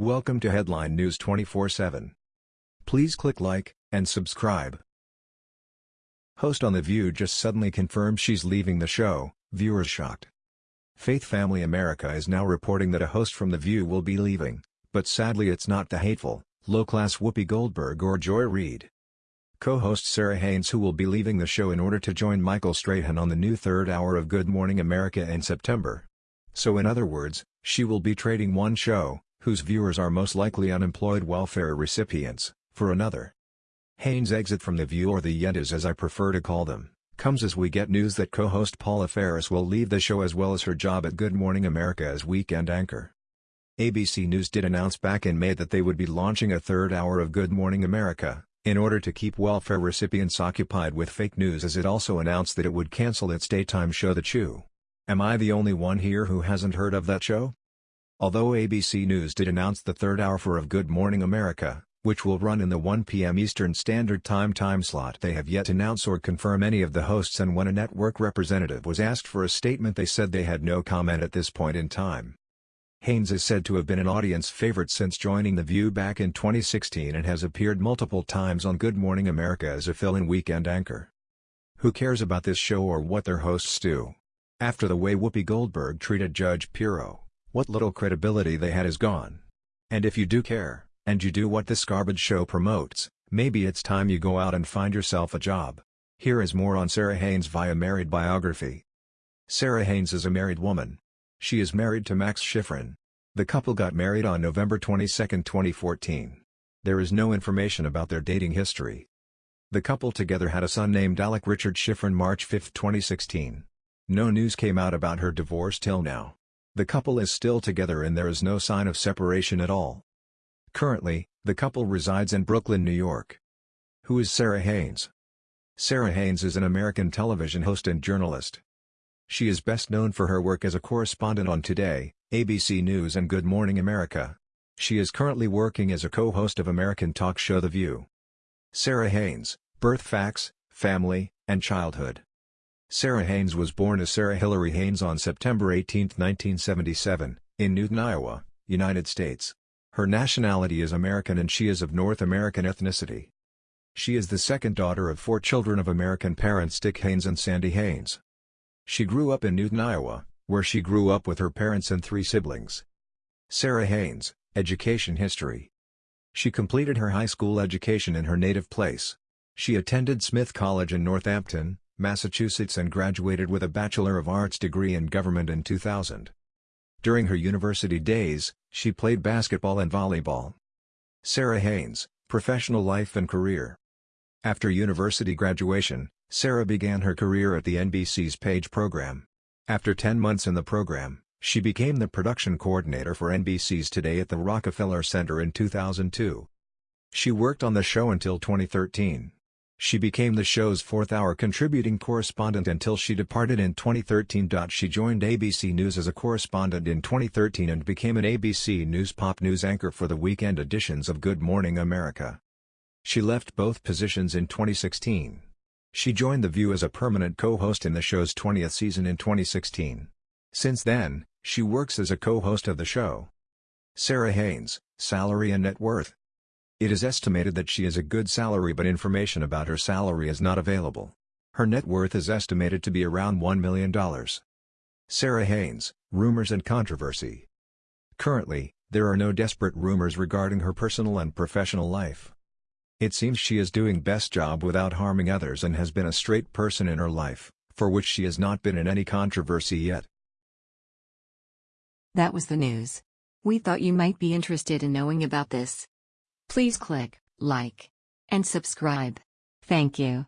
Welcome to Headline News 24/7. Please click like and subscribe. Host on The View just suddenly confirmed she's leaving the show, viewers shocked. Faith Family America is now reporting that a host from The View will be leaving, but sadly it's not the hateful, low-class Whoopi Goldberg or Joy Reid. Co-host Sara Haines who will be leaving the show in order to join Michael Strahan on the new third hour of Good Morning America in September. So in other words, she will be trading one show, whose viewers are most likely unemployed welfare recipients, for another. Haines' exit from The View or The Yentas as I prefer to call them, comes as we get news that co-host Paula Faris will leave the show as well as her job at Good Morning America as weekend anchor. ABC News did announce back in May that they would be launching a third hour of Good Morning America, in order to keep welfare recipients occupied with fake news as it also announced that it would cancel its daytime show The Chew. Am I the only one here who hasn't heard of that show? Although ABC News did announce the third hour for of Good Morning America, which will run in the 1 p.m. Eastern Standard Time time slot they have yet to announce or confirm any of the hosts and when a network representative was asked for a statement they said they had no comment at this point in time. Haines is said to have been an audience favorite since joining The View back in 2016 and has appeared multiple times on Good Morning America as a fill-in weekend anchor. Who cares about this show or what their hosts do? After the way Whoopi Goldberg treated Judge Pirro, what little credibility they had is gone. And if you do care, and you do what this garbage show promotes, maybe it's time you go out and find yourself a job. Here is more on Sara Haines via Married Biography. Sara Haines is a married woman. She is married to Max Shifrin. The couple got married on November 22, 2014. There is no information about their dating history. The couple together had a son named Alec Richard Shifrin March 5, 2016. No news came out about her divorce till now. The couple is still together and there is no sign of separation at all. Currently, the couple resides in Brooklyn, New York. Who is Sara Haines? Sara Haines is an American television host and journalist. She is best known for her work as a correspondent on Today, ABC News and Good Morning America. She is currently working as a co-host of American talk show The View. Sara Haines, Birth Facts, Family, and Childhood Sara Haines was born as Sarah Hillary Haines on September 18, 1977, in Newton, Iowa, United States. Her nationality is American and she is of North American ethnicity. She is the second daughter of four children of American parents Dick Haines and Sandy Haines. She grew up in Newton, Iowa, where she grew up with her parents and three siblings. Sara Haines, Education History She completed her high school education in her native place. She attended Smith College in Northampton, Massachusetts and graduated with a Bachelor of Arts degree in government in 2000. During her university days, she played basketball and volleyball. Sara Haines, Professional Life and Career After university graduation, Sara began her career at the NBC's Page program. After 10 months in the program, she became the production coordinator for NBC's Today at the Rockefeller Center in 2002. She worked on the show until 2013. She became the show's fourth-hour contributing correspondent until she departed in 2013. She joined ABC News as a correspondent in 2013 and became an ABC News pop news anchor for the weekend editions of Good Morning America. She left both positions in 2016. She joined The View as a permanent co-host in the show's 20th season in 2016. Since then, she works as a co-host of the show. Sara Haines, Salary and Net Worth it is estimated that she has a good salary but information about her salary is not available. Her net worth is estimated to be around $1 million. Sara Haines, Rumors and Controversy Currently, there are no desperate rumors regarding her personal and professional life. It seems she is doing best job without harming others and has been a straight person in her life, for which she has not been in any controversy yet. That was the news. We thought you might be interested in knowing about this. Please click like and subscribe. Thank you.